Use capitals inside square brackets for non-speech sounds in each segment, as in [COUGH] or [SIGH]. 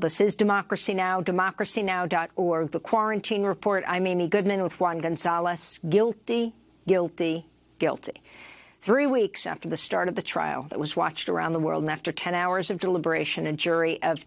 This is Democracy Now!, democracynow.org. The Quarantine Report. I'm Amy Goodman with Juan Gonzalez. Guilty, guilty, guilty. Three weeks after the start of the trial that was watched around the world and after 10 hours of deliberation, a jury of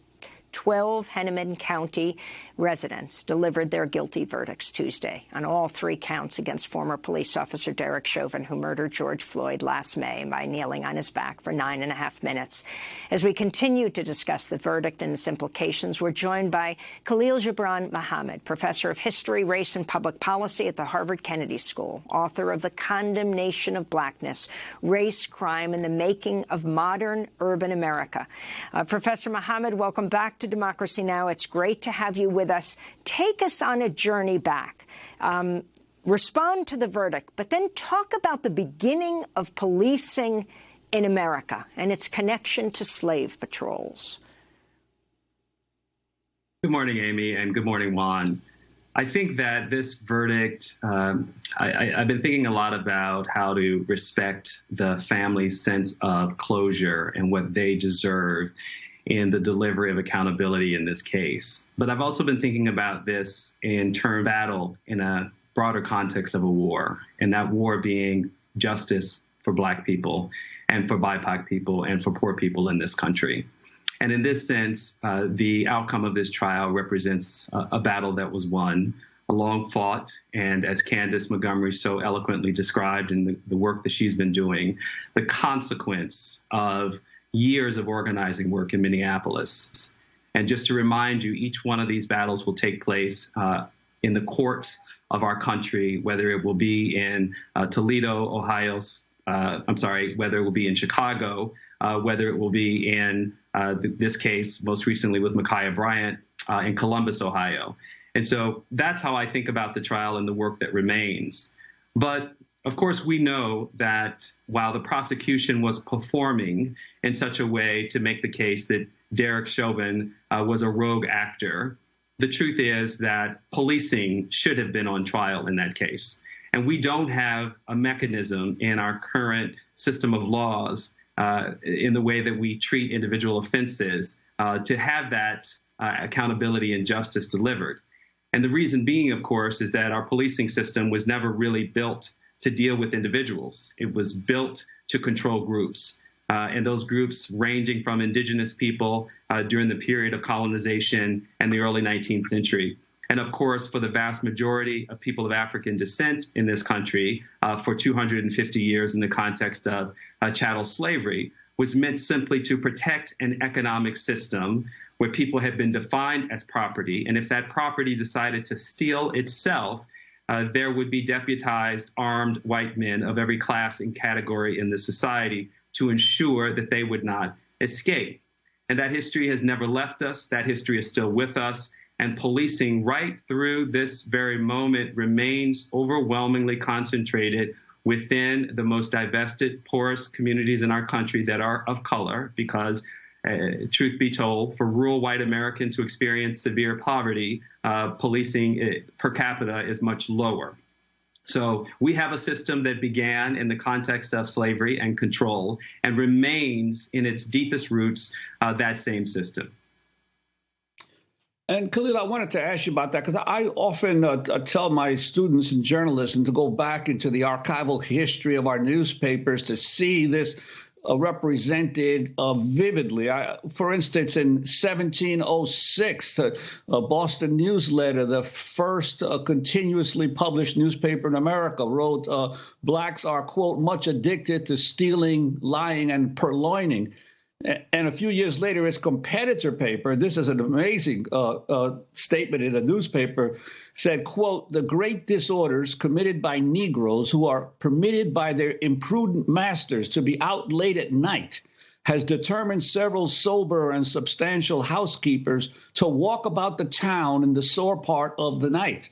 12 Hennepin County residents delivered their guilty verdicts Tuesday on all three counts against former police officer Derek Chauvin, who murdered George Floyd last May by kneeling on his back for nine and a half minutes. As we continue to discuss the verdict and its implications, we're joined by Khalil Gibran Muhammad, professor of history, race and public policy at the Harvard Kennedy School, author of The Condemnation of Blackness, Race, Crime, and the Making of Modern Urban America. Uh, professor Muhammad, welcome back to Democracy Now! It's great to have you with us. Take us on a journey back. Um, respond to the verdict, but then talk about the beginning of policing in America and its connection to slave patrols. Good morning, Amy, and good morning, Juan. I think that this verdict, um, I, have been thinking a lot about how to respect the family's sense of closure and what they deserve in the delivery of accountability in this case. But I've also been thinking about this in term battle in a broader context of a war, and that war being justice for black people and for BIPOC people and for poor people in this country. And in this sense, uh, the outcome of this trial represents a, a battle that was won, a long fought, and as Kandace Montgomery so eloquently described in the, the work that she's been doing, the consequence of years of organizing work in Minneapolis. And just to remind you, each one of these battles will take place uh, in the courts of our country, whether it will be in uh, Toledo, Ohio, uh, I'm sorry, whether it will be in Chicago, uh, whether it will be in uh, th this case, most recently with Ma'Khia Bryant uh, in Columbus, Ohio. And so that's how I think about the trial and the work that remains. But of course, we know that while the prosecution was performing in such a way to make the case that Derek Chauvin uh, was a rogue actor, the truth is that policing should have been on trial in that case. And we don't have a mechanism in our current system of laws uh, in the way that we treat individual offenses uh, to have that uh, accountability and justice delivered. And the reason being, of course, is that our policing system was never really built to deal with individuals. It was built to control groups. Uh, and those groups ranging from indigenous people uh, during the period of colonization and the early 19th century. And of course, for the vast majority of people of African descent in this country, uh, for 250 years in the context of uh, chattel slavery, was meant simply to protect an economic system where people had been defined as property. And if that property decided to steal itself, uh, there would be deputized armed white men of every class and category in the society to ensure that they would not escape. And that history has never left us. That history is still with us. And policing right through this very moment remains overwhelmingly concentrated within the most divested, poorest communities in our country that are of color, because uh, truth be told, for rural white Americans who experience severe poverty, uh, policing uh, per capita is much lower. So we have a system that began in the context of slavery and control and remains in its deepest roots uh, that same system. And Khalil, I wanted to ask you about that because I often uh, tell my students in journalism to go back into the archival history of our newspapers to see this uh, represented uh, vividly. I, for instance, in 1706, the uh, Boston Newsletter, the first uh, continuously published newspaper in America, wrote, uh, Blacks are, quote, much addicted to stealing, lying, and purloining. And a few years later, its competitor paper, this is an amazing uh, uh, statement in a newspaper, said, quote, the great disorders committed by Negroes who are permitted by their imprudent masters to be out late at night has determined several sober and substantial housekeepers to walk about the town in the sore part of the night.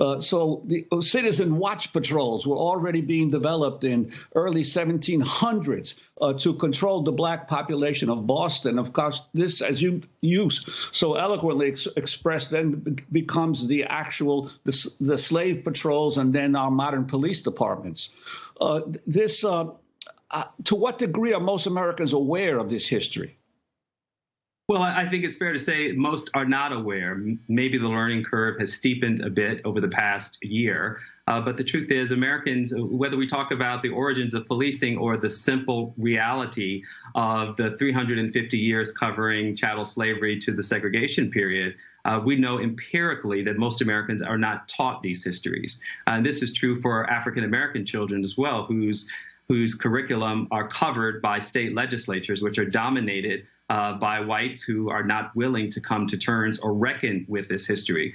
Uh, so the uh, citizen watch patrols were already being developed in early 1700s uh, to control the black population of Boston. Of course, this, as you use so eloquently ex- expressed, then becomes the actual the, the, slave patrols and then our modern police departments. Uh, this, uh, to what degree are most Americans aware of this history? Well, I think it's fair to say most are not aware. Maybe the learning curve has steepened a bit over the past year. Uh, but the truth is, Americans, whether we talk about the origins of policing or the simple reality of the 350 years covering chattel slavery to the segregation period, uh, we know empirically that most Americans are not taught these histories. Uh, and this is true for African American children as well, whose whose curriculum are covered by state legislatures, which are dominated uh, by whites who are not willing to come to terms or reckon with this history.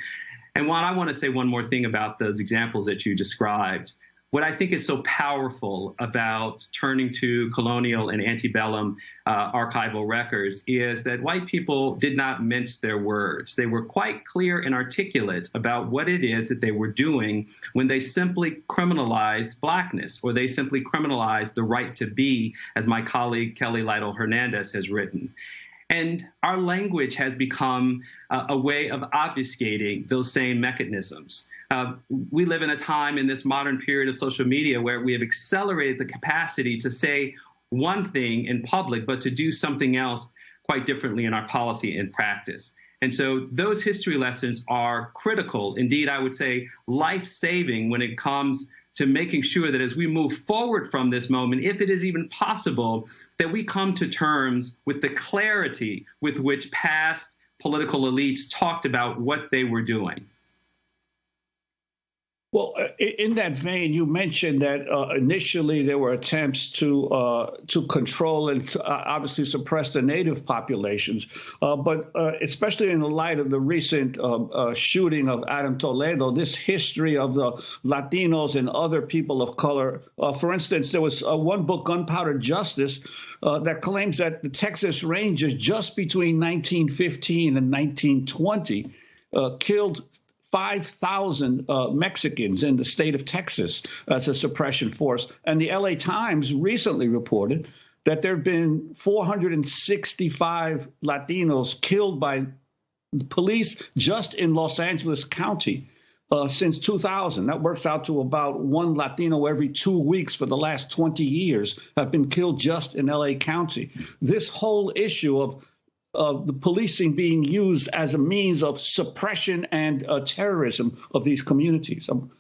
And Juan, I want to say one more thing about those examples that you described. What I think is so powerful about turning to colonial and antebellum uh, archival records is that white people did not mince their words. They were quite clear and articulate about what it is that they were doing when they simply criminalized blackness or they simply criminalized the right to be, as my colleague Kelly Lytle Hernandez has written. And our language has become uh, a way of obfuscating those same mechanisms. Uh, we live in a time in this modern period of social media where we have accelerated the capacity to say one thing in public, but to do something else quite differently in our policy and practice. And so those history lessons are critical, indeed, I would say life saving when it comes to making sure that as we move forward from this moment, if it is even possible, that we come to terms with the clarity with which past political elites talked about what they were doing. Well, uh, in that vein, you mentioned that uh, initially there were attempts to uh, to control and to, uh, obviously suppress the native populations, uh, but uh, especially in the light of the recent shooting of Adam Toledo, this history of the Latinos and other people of color. for instance, there was one book, Gunpowder Justice, that claims that the Texas Rangers just between 1915 and 1920 killed 5,000 uh, Mexicans in the state of Texas as a suppression force. And the LA Times recently reported that there have been 465 Latinos killed by police just in Los Angeles County. Uh, since 2000. That works out to about one Latino every two weeks for the last 20 years have been killed just in LA County. This whole issue of of the policing being used as a means of suppression and uh, terrorism of these communities. Um,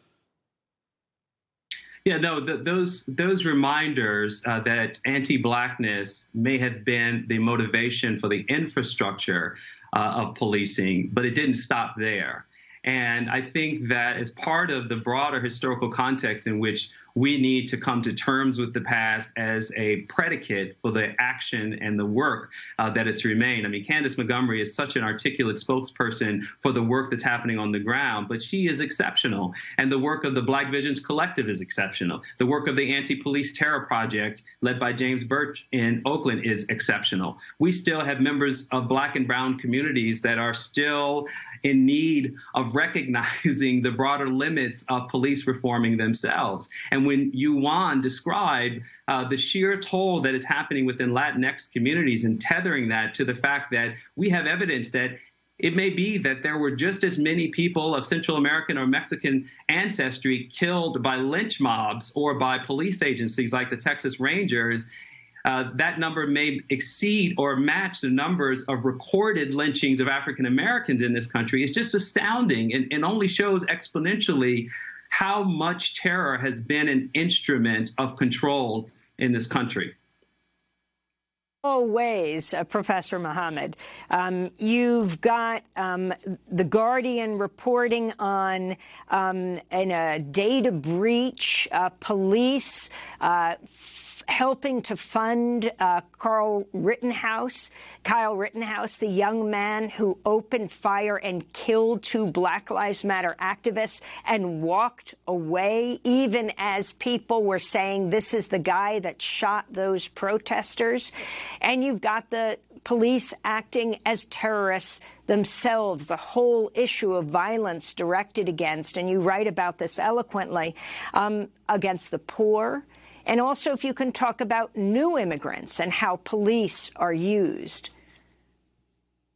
yeah, no, those those reminders uh, that anti-blackness may have been the motivation for the infrastructure uh, of policing, but it didn't stop there. And I think that as part of the broader historical context in which we need to come to terms with the past as a predicate for the action and the work uh, that is to remain. I mean, Kandace Montgomery is such an articulate spokesperson for the work that's happening on the ground, but she is exceptional. And the work of the Black Visions Collective is exceptional. The work of the Anti Police Terror Project, led by James Burch in Oakland, is exceptional. We still have members of Black and Brown communities that are still in need of recognizing the broader limits of police reforming themselves. And when you, described uh, the sheer toll that is happening within Latinx communities and tethering that to the fact that we have evidence that it may be that there were just as many people of Central American or Mexican ancestry killed by lynch mobs or by police agencies like the Texas Rangers. Uh, that number may exceed or match the numbers of recorded lynchings of African Americans in this country. It's just astounding and, and only shows exponentially how much terror has been an instrument of control in this country. Ways, uh, Professor Muhammad. Um, you've got um, The Guardian reporting on um, in a data breach, uh, police uh, helping to fund uh, Carl Rittenhouse, Kyle Rittenhouse, the young man who opened fire and killed two Black Lives Matter activists and walked away, even as people were saying this is the guy that shot those protesters. And you've got the police acting as terrorists themselves, the whole issue of violence directed against, and you write about this eloquently, um, against the poor, and also, if you can talk about new immigrants and how police are used.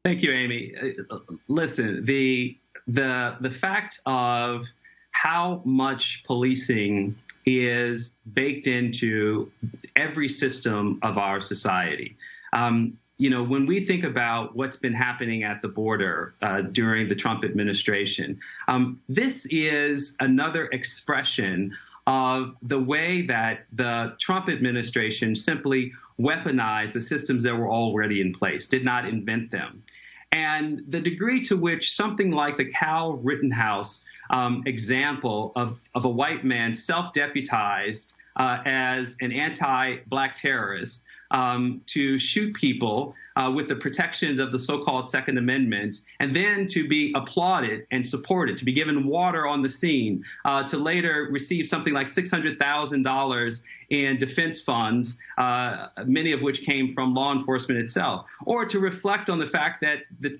Thank you, Amy. Uh, listen, the the the fact of how much policing is baked into every system of our society. Um, you know, when we think about what's been happening at the border uh, during the Trump administration, um, this is another expression of the way that the Trump administration simply weaponized the systems that were already in place, did not invent them. And the degree to which something like the Cal Rittenhouse um, example of, of a white man self deputized uh, as an anti black terrorist um, to shoot people uh, with the protections of the so-called Second Amendment, and then to be applauded and supported, to be given water on the scene, uh, to later receive something like $600,000 in defense funds, uh, many of which came from law enforcement itself, or to reflect on the fact that the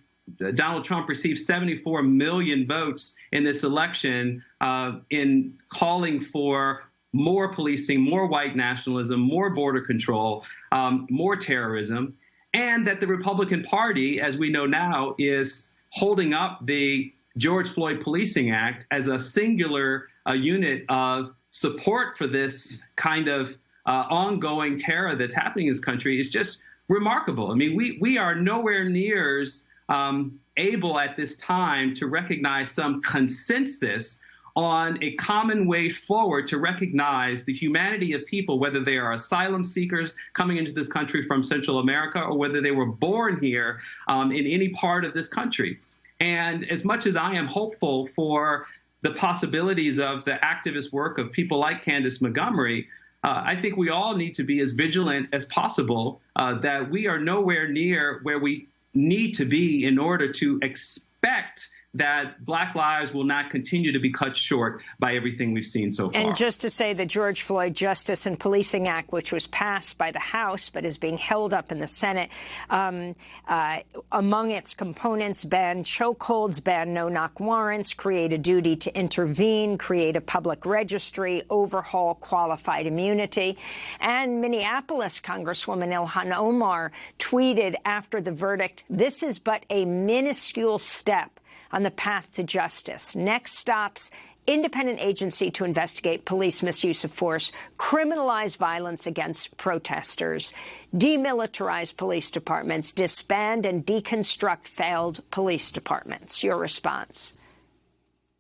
Donald Trump received 74 million votes in this election uh, in calling for more policing, more white nationalism, more border control, um, more terrorism, and that the Republican Party, as we know now, is holding up the George Floyd Policing Act as a singular uh, unit of support for this kind of uh, ongoing terror that's happening in this country is just remarkable. I mean, we we are nowhere near um, able at this time to recognize some consensus on a common way forward to recognize the humanity of people, whether they are asylum seekers coming into this country from Central America or whether they were born here um, in any part of this country. And as much as I am hopeful for the possibilities of the activist work of people like Kandace Montgomery, uh, I think we all need to be as vigilant as possible uh, that we are nowhere near where we need to be in order to expect that black lives will not continue to be cut short by everything we've seen so far. And just to say the George Floyd Justice and Policing Act, which was passed by the House but is being held up in the Senate, um, uh, among its components ban chokeholds, ban no-knock warrants, create a duty to intervene, create a public registry, overhaul qualified immunity. And Minneapolis Congresswoman Ilhan Omar tweeted after the verdict, this is but a minuscule step on the path to justice. Next stops independent agency to investigate police misuse of force, criminalize violence against protesters, demilitarize police departments, disband and deconstruct failed police departments. Your response?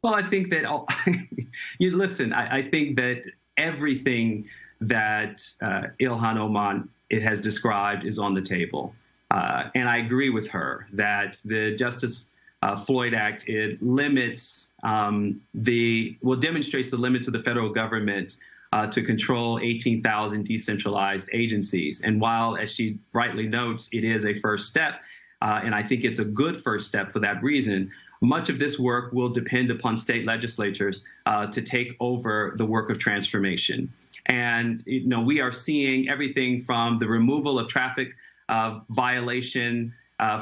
Well, I think that all, [LAUGHS] you listen. I, I, think that everything that uh, Ilhan Omar it has described is on the table, uh, and I agree with her that the Justice uh, Floyd Act, it limits um, the, well, demonstrates the limits of the federal government uh, to control 18,000 decentralized agencies. And while, as she rightly notes, it is a first step, uh, and I think it's a good first step for that reason, much of this work will depend upon state legislatures uh, to take over the work of transformation. And, you know, we are seeing everything from the removal of traffic uh, violation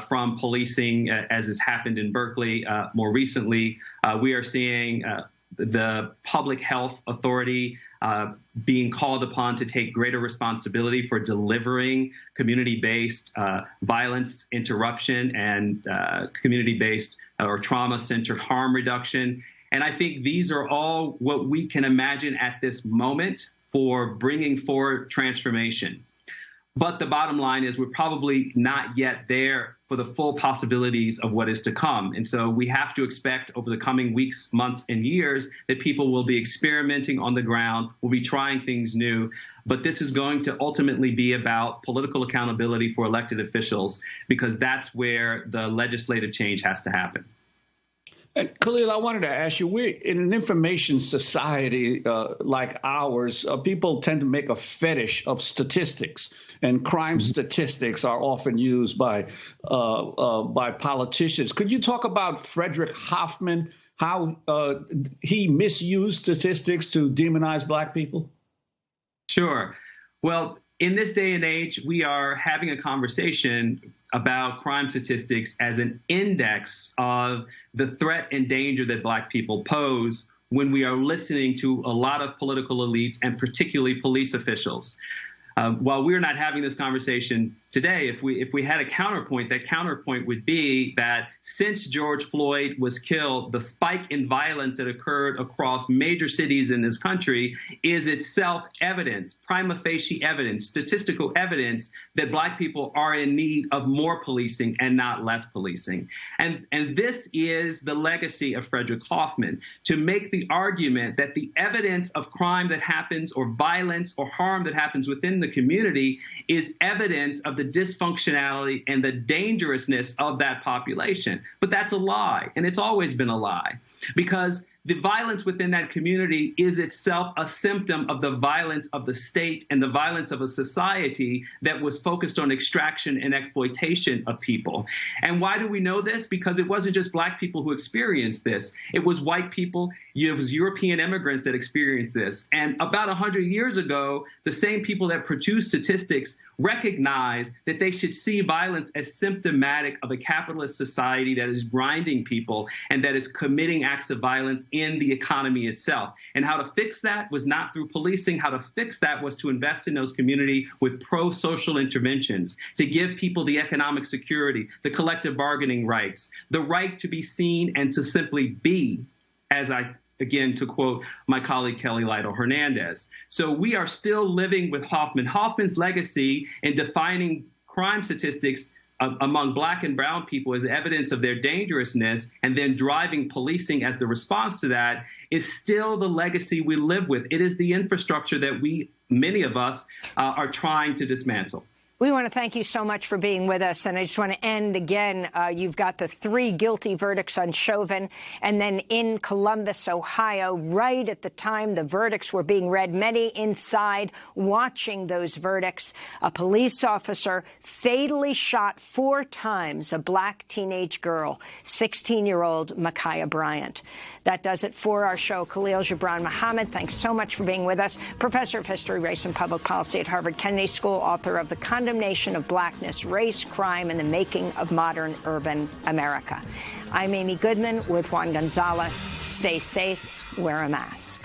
from policing, uh, as has happened in Berkeley uh, more recently. Uh, we are seeing uh, the public health authority uh, being called upon to take greater responsibility for delivering community-based violence interruption and community-based or trauma-centered harm reduction. And I think these are all what we can imagine at this moment for bringing forward transformation. But the bottom line is we're probably not yet there for the full possibilities of what is to come. And so we have to expect over the coming weeks, months, and years that people will be experimenting on the ground, will be trying things new. But this is going to ultimately be about political accountability for elected officials because that's where the legislative change has to happen. And Khalil, I wanted to ask you: we in an information society uh, like ours, uh, people tend to make a fetish of statistics, and crime mm-hmm. statistics are often used by uh, uh by politicians. Could you talk about Frederick Hoffman? How uh, he misused statistics to demonize black people? Sure. Well, in this day and age, we are having a conversation about crime statistics as an index of the threat and danger that black people pose when we are listening to a lot of political elites and particularly police officials. Uh, while we're not having this conversation, today, if we if we had a counterpoint, that counterpoint would be that since George Floyd was killed, the spike in violence that occurred across major cities in this country is itself evidence, prima facie evidence, statistical evidence that black people are in need of more policing and not less policing. And and this is the legacy of Frederick Hoffman to make the argument that the evidence of crime that happens or violence or harm that happens within the community is evidence of the dysfunctionality and the dangerousness of that population. But that's a lie, and it's always been a lie because the violence within that community is itself a symptom of the violence of the state and the violence of a society that was focused on extraction and exploitation of people. And why do we know this? Because it wasn't just black people who experienced this. It was white people, it was European immigrants that experienced this. And about 100 years ago, the same people that produced statistics recognize that they should see violence as symptomatic of a capitalist society that is grinding people and that is committing acts of violence in the economy itself. And how to fix that was not through policing. How to fix that was to invest in those community with pro-social interventions, to give people the economic security, the collective bargaining rights, the right to be seen and to simply be, as I again, to quote my colleague Kelly Lytle Hernandez. So we are still living with Hoffman. Hoffman's legacy in defining crime statistics among black and brown people as evidence of their dangerousness and then driving policing as the response to that is still the legacy we live with. It is the infrastructure that we, many of us, uh, are trying to dismantle. We want to thank you so much for being with us. And I just want to end again. Uh, you've got the three guilty verdicts on Chauvin. And then in Columbus, Ohio, right at the time the verdicts were being read, many inside watching those verdicts, a police officer fatally shot four times a black teenage girl, 16-year-old Ma'Khia Bryant. That does it for our show. Khalil Gibran Muhammad, thanks so much for being with us. Professor of History, Race and Public Policy at Harvard Kennedy School, author of The Condemnation of Blackness, Race, Crime, and the Making of Modern Urban America. I'm Amy Goodman with Juan Gonzalez. Stay safe, wear a mask.